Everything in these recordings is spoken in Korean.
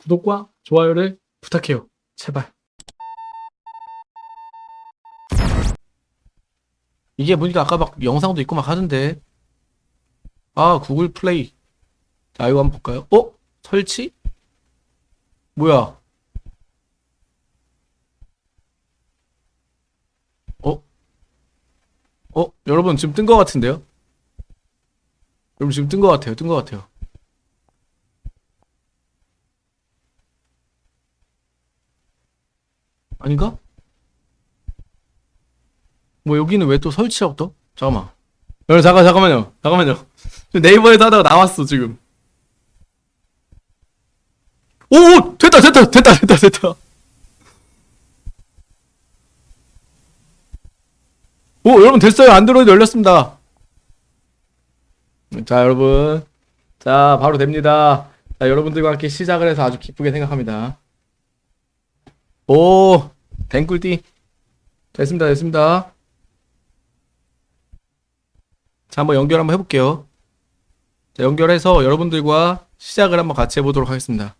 구독과 좋아요를 부탁해요. 제발. 이게 보니까 아까 막 영상도 있고 막 하던데. 아, 구글 플레이. 자, 이거 한번 볼까요? 어? 설치? 뭐야? 어? 어? 여러분 지금 뜬것 같은데요? 여러분 지금 뜬것 같아요. 뜬것 같아요. 아닌가? 뭐 여기는 왜 또 설치라고 떠? 잠깐만. 여러분 잠깐 잠깐만요. 잠깐만요. 네이버에서 하다가 나왔어 지금. 오, 오 됐다 됐다 됐다 됐다 됐다. 오 여러분 됐어요 안드로이드 열렸습니다. 자 여러분 자 바로 됩니다. 자 여러분들과 함께 시작을 해서 아주 기쁘게 생각합니다. 오 댕꿀띠 됐습니다 됐습니다. 자 한번 연결 한번 해볼게요. 자 연결해서 여러분들과 시작을 한번 같이 해보도록 하겠습니다.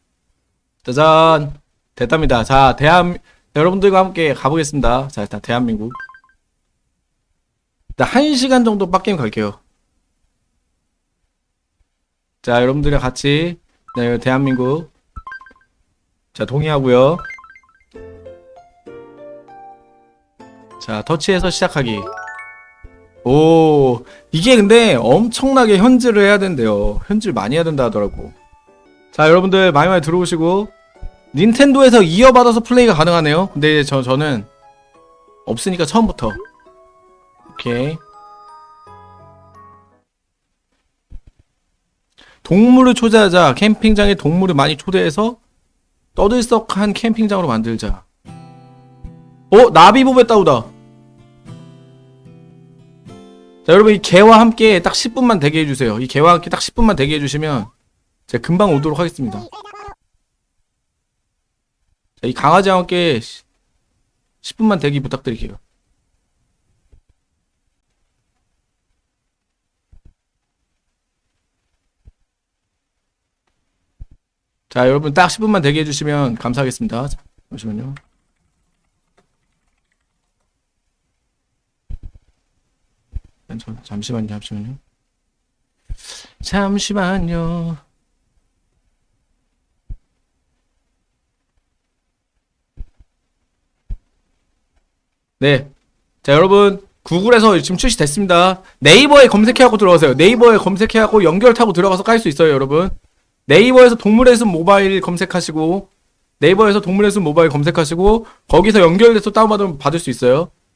짜잔 됐답니다. 자 대한 여러분들과 함께 가보겠습니다. 자 일단 대한민국 일단 1시간 정도 빡게임 갈게요. 자 여러분들이랑 같이 네, 대한민국 자 동의하고요. 자 터치해서 시작하기. 오 이게 근데 엄청나게 현질을 해야 된대요. 현질 많이 해야 된다 하더라고. 자 여러분들 많이 많이 들어오시고. 닌텐도에서 이어받아서 플레이가 가능하네요. 근데 저, 저는 없으니까 처음부터. 오케이. 동물을 초대하자. 캠핑장에 동물을 많이 초대해서 떠들썩한 캠핑장으로 만들자 어? 나비보배 따오다. 자 여러분 이 개와 함께 딱 10분만 대기 해주세요. 이 개와 함께 딱 10분만 대기 해주시면 제가 금방 오도록 하겠습니다. 자, 이 강아지와 함께 10분만 대기 부탁드릴게요. 자 여러분 딱 10분만 대기 해주시면 감사하겠습니다. 자, 잠시만요 잠- 잠시만요, 잠시만요. 잠시만요. 네. 자, 여러분. 구글에서 지금 출시됐습니다. 네이버에 검색해하고 들어가세요. 네이버에 검색해하고 연결 타고 들어가서 깔 수 있어요, 여러분. 네이버에서 동물의 숲 모바일 검색하시고, 네이버에서 동물의 숲 모바일 검색하시고, 거기서 연결돼서 다운받으면 받을 수 있어요.